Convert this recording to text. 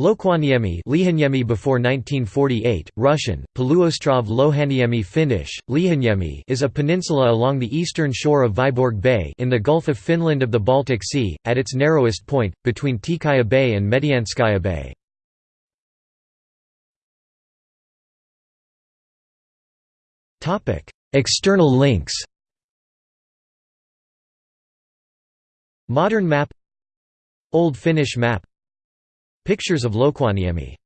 Loukaniemi Lihaniemi before 1948, Russian, Poluostrov Lohaniemi Finnish, Lihaniemi is a peninsula along the eastern shore of Vyborg Bay in the Gulf of Finland of the Baltic Sea, at its narrowest point, between Tikaya Bay and Medianskaya Bay. External links. Modern map. Old Finnish map Pictures of Loukaniemi